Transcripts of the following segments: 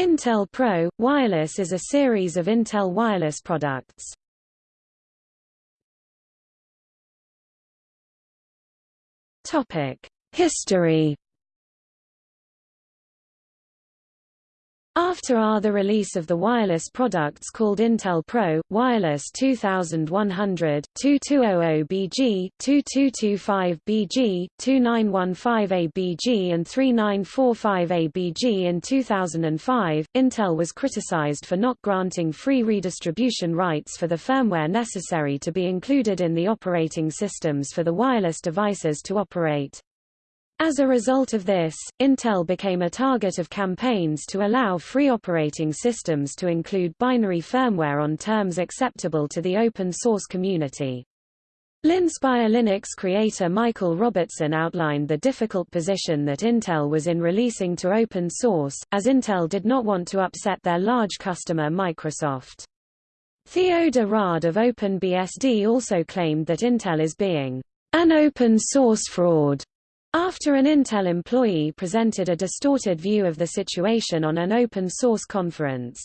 Intel Pro Wireless is a series of Intel wireless products. History After are the release of the wireless products called Intel Pro, Wireless 2100, 2200BG, 2225BG, 2915ABG and 3945ABG in 2005, Intel was criticized for not granting free redistribution rights for the firmware necessary to be included in the operating systems for the wireless devices to operate. As a result of this, Intel became a target of campaigns to allow free operating systems to include binary firmware on terms acceptable to the open-source community. Linspire Linux creator Michael Robertson outlined the difficult position that Intel was in releasing to open source, as Intel did not want to upset their large customer Microsoft. Theo de Raadt of OpenBSD also claimed that Intel is being an open source fraud after an Intel employee presented a distorted view of the situation on an open-source conference.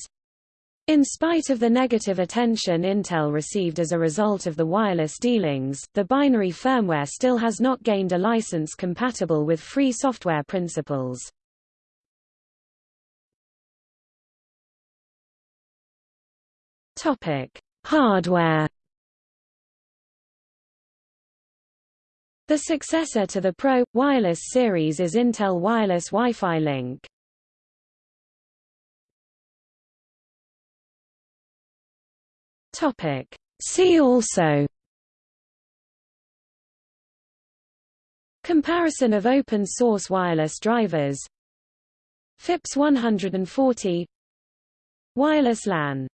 In spite of the negative attention Intel received as a result of the wireless dealings, the binary firmware still has not gained a license compatible with free software principles. Hardware The successor to the Pro, Wireless series is Intel Wireless Wi-Fi Link. Topic. See also Comparison of open-source wireless drivers. FIPS 140 Wireless LAN